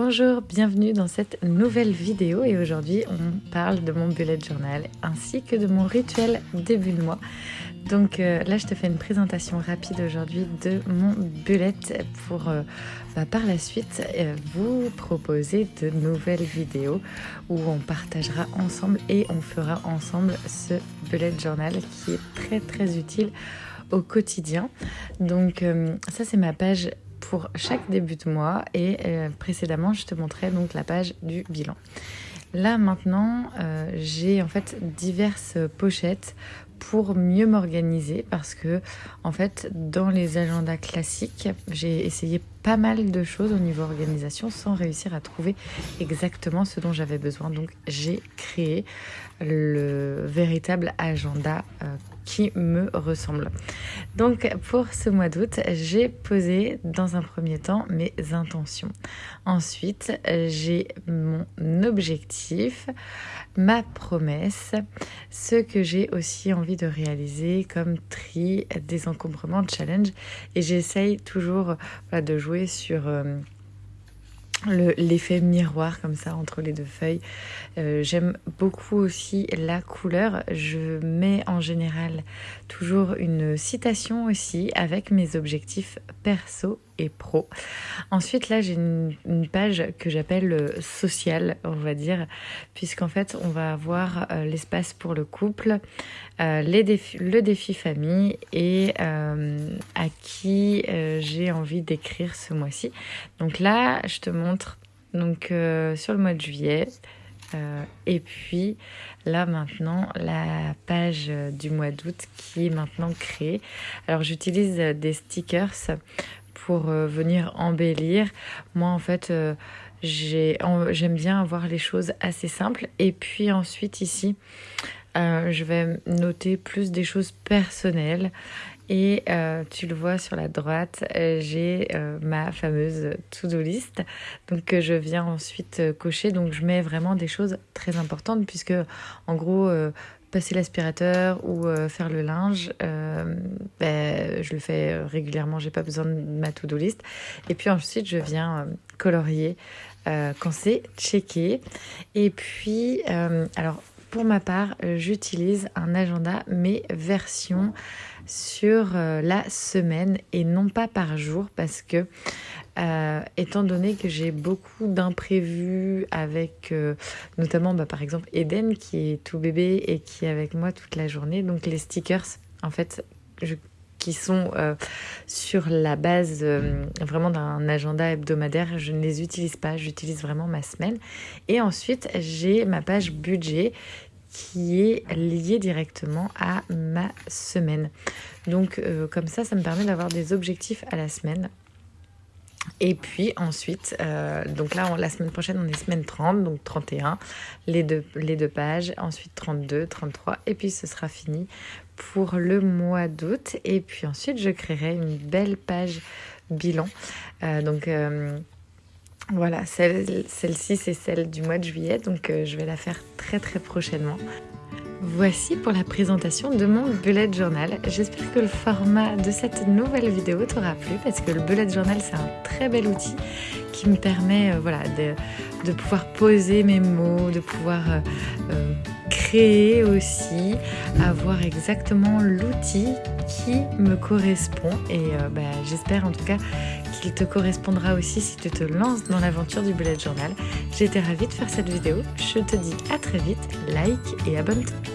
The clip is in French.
Bonjour, bienvenue dans cette nouvelle vidéo et aujourd'hui on parle de mon bullet journal ainsi que de mon rituel début de mois. Donc euh, là je te fais une présentation rapide aujourd'hui de mon bullet pour euh, bah, par la suite euh, vous proposer de nouvelles vidéos où on partagera ensemble et on fera ensemble ce bullet journal qui est très très utile au quotidien. Donc ça c'est ma page pour chaque début de mois et euh, précédemment je te montrais donc la page du bilan. Là maintenant euh, j'ai en fait diverses pochettes pour mieux m'organiser parce que en fait dans les agendas classiques j'ai essayé pas mal de choses au niveau organisation sans réussir à trouver exactement ce dont j'avais besoin donc j'ai créé le véritable agenda euh, qui me ressemble. Donc pour ce mois d'août, j'ai posé dans un premier temps mes intentions. Ensuite, j'ai mon objectif, ma promesse, ce que j'ai aussi envie de réaliser comme tri, désencombrement, challenge. Et j'essaye toujours de jouer sur... Euh, l'effet miroir comme ça entre les deux feuilles. Euh, j'aime beaucoup aussi la couleur. Je mets en général toujours une citation aussi avec mes objectifs perso et pro. Ensuite, là, j'ai une, page que j'appelle euh, sociale, on va dire, puisqu'en fait, on va avoir euh, l'espace pour le couple, euh, les défis, le défi famille et à qui j'ai envie d'écrire ce mois-ci. Donc là, je te montre donc sur le mois de juillet. et puis là maintenant la page du mois d'août qui est maintenant créée. Alors j'utilise des stickers pour euh, venir embellir. Moi, en fait, euh, j'aime bien avoir les choses assez simples. Et puis ensuite, ici, euh, je vais noter plus des choses personnelles. Et tu le vois sur la droite, j'ai ma fameuse to-do list, donc que je viens ensuite cocher. Donc je mets vraiment des choses très importantes puisque en gros passer l'aspirateur ou euh, faire le linge, euh, ben, je le fais régulièrement, j'ai pas besoin de ma to-do list. Et puis ensuite, je viens euh, colorier quand c'est checké. Et puis, alors pour ma part, j'utilise un agenda, mais version sur la semaine et non pas par jour parce que euh, étant donné que j'ai beaucoup d'imprévus avec euh, notamment bah, par exemple Eden qui est tout bébé et qui est avec moi toute la journée. Donc les stickers en fait sont euh, sur la base vraiment d'un agenda hebdomadaire, je ne les utilise pas, j'utilise vraiment ma semaine. Et ensuite j'ai ma page budget qui est liée directement à ma semaine. Donc comme ça, ça me permet d'avoir des objectifs à la semaine et puis ensuite, euh, donc là, la semaine prochaine, on est semaine 30, donc 31, les deux, les deux pages, ensuite 32, 33, et puis ce sera fini pour le mois d'août. Et puis ensuite, je créerai une belle page bilan. Euh, donc euh, voilà, celle-ci, c'est celle du mois de juillet, donc je vais la faire très très prochainement. Voici pour la présentation de mon bullet journal. J'espère que le format de cette nouvelle vidéo t'aura plu parce que le bullet journal c'est un très bel outil qui me permet euh, voilà, de, pouvoir poser mes mots, de pouvoir euh, euh, créer aussi, avoir exactement l'outil qui me correspond et bah, j'espère en tout cas qu'il te correspondra aussi si tu te lances dans l'aventure du bullet journal. J'étais ravie de faire cette vidéo, je te dis à très vite, like et abonne-toi.